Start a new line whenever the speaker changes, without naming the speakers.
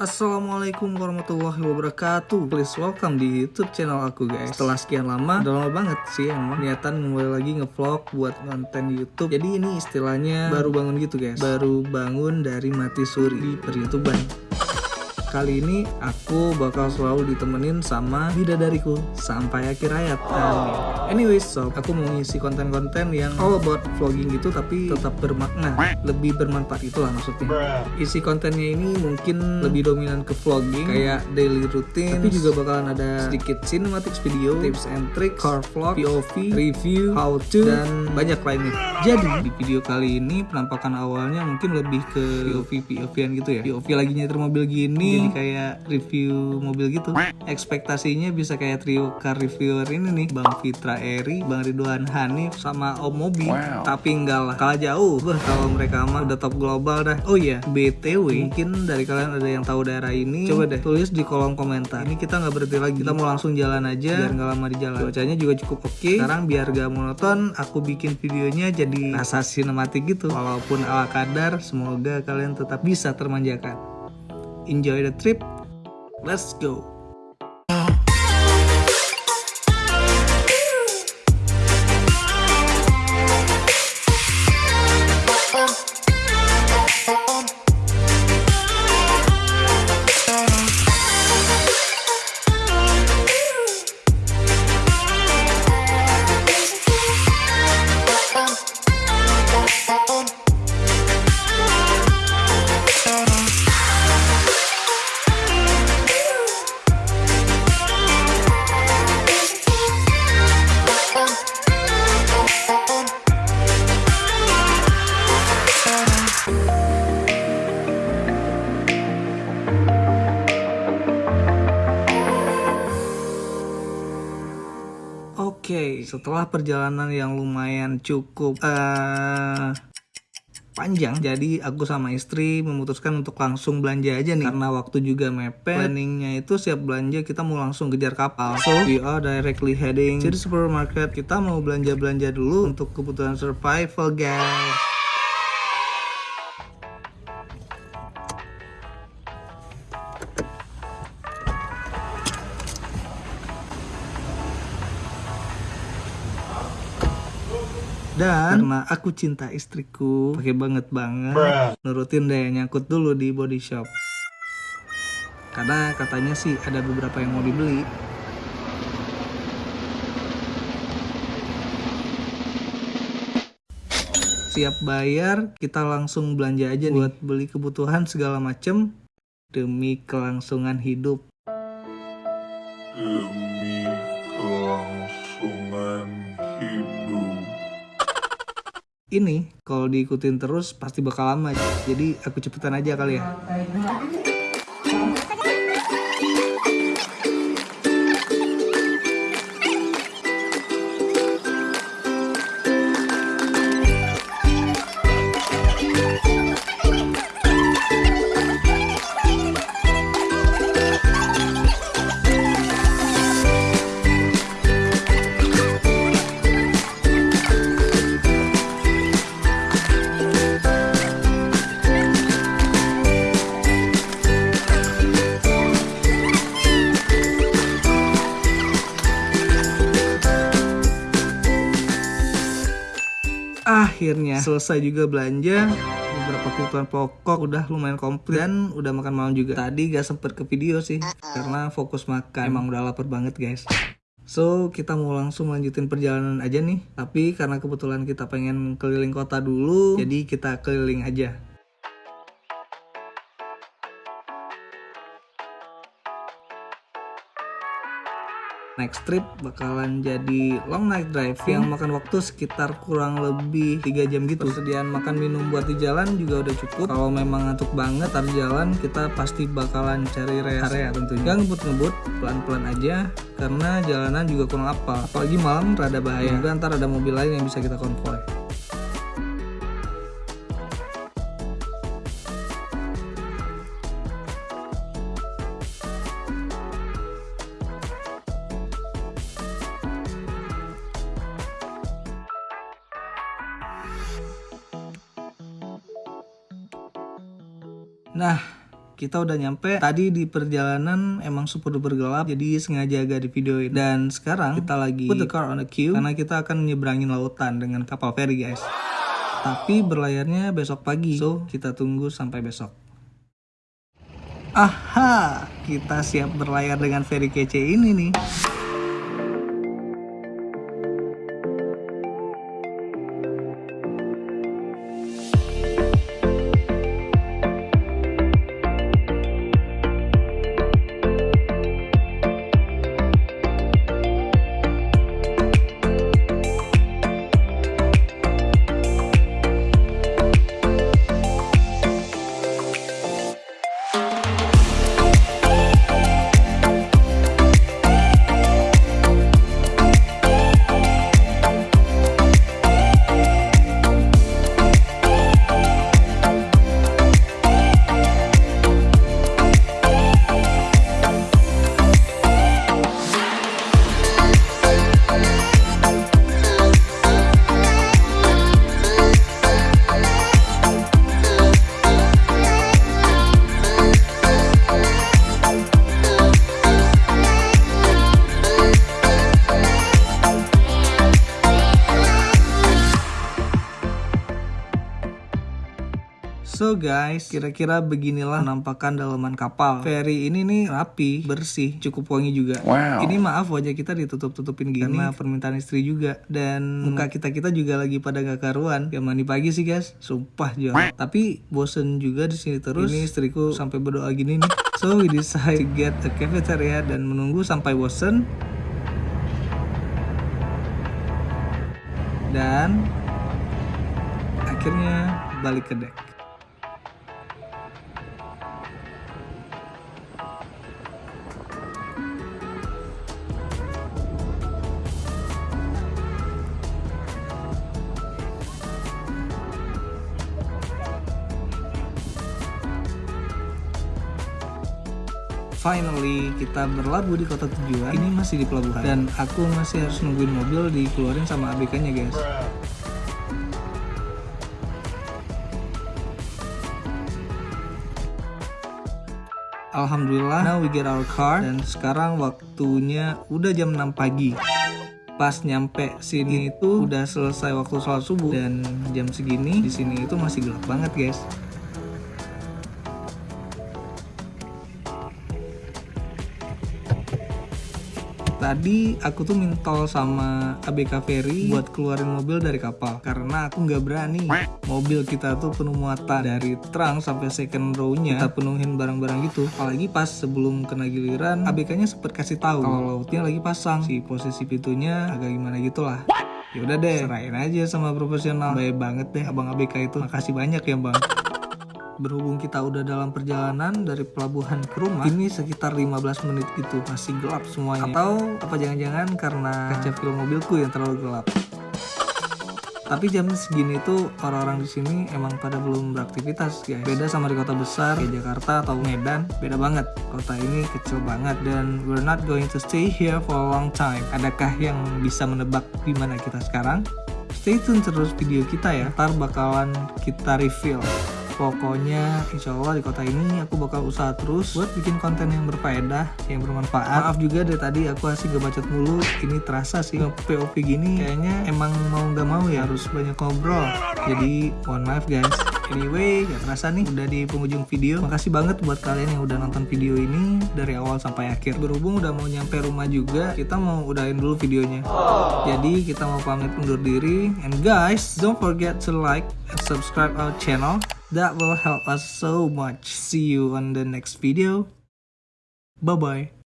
Assalamualaikum warahmatullahi wabarakatuh. Please welcome di youtube channel aku guys. Setelah sekian lama, udah lama banget sih emang Niatan mulai lagi ngevlog buat konten youtube. Jadi ini istilahnya baru bangun gitu guys. Baru bangun dari mati suri di per Kali ini aku bakal selalu ditemenin sama bidadariku sampai akhir hayat. Amin. Anyways, so aku mau ngisi konten-konten yang all about vlogging gitu tapi tetap bermakna, lebih bermanfaat itulah maksudnya. Isi kontennya ini mungkin lebih dominan ke vlogging kayak daily routine, tapi juga bakalan ada sedikit cinematic video, tips and tricks, car vlog, POV, review, how to, dan banyak lainnya. Jadi di video kali ini penampakan awalnya mungkin lebih ke POV POV-an gitu ya. POV lagi nyetir mobil gini jadi kayak review mobil gitu. Ekspektasinya bisa kayak trio car reviewer ini nih Bang Fitra Eri Bang Ridwan Hanif sama Om Mobi wow. tapi enggak lah kalah jauh. Bah, kalau mereka mah udah top global dah. Oh iya BTW mungkin dari kalian ada yang tahu daerah ini coba deh tulis di kolom komentar. Ini kita nggak berhenti lagi. Kita mau langsung jalan aja biar nggak lama di jalan. Cuacanya juga cukup oke. Okay. sekarang biar gak monoton aku bikin videonya jadi rasa sinematik gitu. Walaupun ala kadar semoga kalian tetap bisa termanjakan enjoy the trip. Let's go. Okay, setelah perjalanan yang lumayan cukup uh, panjang jadi aku sama istri memutuskan untuk langsung belanja aja nih. Karena waktu juga mepet planningnya itu siap belanja kita mau langsung kejar kapal. So we are directly heading to the supermarket. Kita mau belanja-belanja dulu untuk kebutuhan survival guys Dan karena aku cinta istriku, pakai banget banget, nurutin deh nyangkut dulu di body shop. Karena katanya sih ada beberapa yang mau dibeli. Siap bayar, kita langsung belanja aja nih buat beli kebutuhan segala macem demi kelangsungan hidup. Ini kalau diikutin terus pasti bakal lama. Jadi aku cepetan aja kali ya akhirnya. Selesai juga belanja beberapa kebutuhan pokok udah lumayan komplit. Dan udah makan malam juga. Tadi gak sempet ke video sih karena fokus makan. Emang udah lapar banget guys. So, kita mau langsung lanjutin perjalanan aja nih. Tapi karena kebetulan kita pengen keliling kota dulu, jadi kita keliling aja. Next trip bakalan jadi long night drive yang makan waktu sekitar kurang lebih 3 jam gitu. Persediaan makan minum buat di jalan juga udah cukup. Kalau memang ngantuk banget harus jalan kita pasti bakalan cari rest area tentunya. Gak ngebut-ngebut pelan-pelan aja karena jalanan juga kurang apa apalagi malam rada bahaya. Juga ntar ada mobil lain yang bisa kita konvoy Nah, kita udah nyampe. Tadi di perjalanan emang super duper gelap, jadi sengaja agak di videoin. Dan sekarang kita lagi put the car on the queue karena kita akan nyebrangin lautan dengan kapal feri guys. Tapi berlayarnya besok pagi, so kita tunggu sampai besok. Aha, kita siap berlayar dengan feri kece ini nih. So guys, kira-kira beginilah penampakan dalaman kapal. Ferry ini nih rapi, bersih, cukup wangi juga.
Wow.
Ini maaf wajah kita ditutup-tutupin gini karena permintaan istri juga. Dan muka kita-kita juga lagi pada gak karuan. Ya mandi pagi sih guys, sumpah jual. Tapi bosen juga di sini terus. Ini istriku sampai berdoa gini nih. So we decide to get a cafeteria dan menunggu sampai bosen. Dan akhirnya balik ke deck. Finally, kita berlabuh di kota tujuan. Ini masih di pelabuhan dan aku masih harus nungguin mobil dikeluarin sama ABK-nya, guys. Alhamdulillah, now we get our car dan sekarang waktunya udah jam 6 pagi. Pas nyampe sini itu udah selesai waktu sholat subuh dan jam segini di sini itu masih gelap banget, guys. Tadi aku tuh mintol sama ABK Ferry buat keluarin mobil dari kapal karena aku nggak berani. Mobil kita tuh penuh muatan dari trunk sampai second row-nya kita penuhin barang-barang gitu. Apalagi pas sebelum kena giliran ABK-nya sempet kasih tahu kalau lautnya lagi pasang. Si posisi pintunya agak gimana gitulah. Ya udah deh, serahin aja sama profesional. Baik banget deh Abang ABK itu. Makasih banyak ya, Bang berhubung kita udah dalam perjalanan dari pelabuhan ke rumah ini sekitar 15 menit gitu masih gelap semuanya atau apa jangan-jangan karena kaca film mobilku yang terlalu gelap tapi jam segini tuh orang-orang di sini emang pada belum beraktivitas guys. Beda sama di kota besar kayak Jakarta atau Medan, beda banget. Kota ini kecil banget dan we're not going to stay here for a long time. Adakah yang bisa menebak di mana kita sekarang? Stay tune terus video kita ya. Ntar bakalan kita reveal Pokoknya insya Allah di kota ini aku bakal usaha terus buat bikin konten yang berfaedah, yang bermanfaat. Maaf juga dari tadi aku asik gak bacot mulu. Ini terasa sih POV gini kayaknya emang mau gak mau ya harus banyak ngobrol. Jadi mohon maaf guys. Anyway, gak terasa nih udah di penghujung video. Makasih banget buat kalian yang udah nonton video ini dari awal sampai akhir. Berhubung udah mau nyampe rumah juga, kita mau udahin dulu videonya. Jadi kita mau pamit undur diri. And guys, don't forget to like and subscribe our channel. That will help us so much. See you on the next video. Bye bye.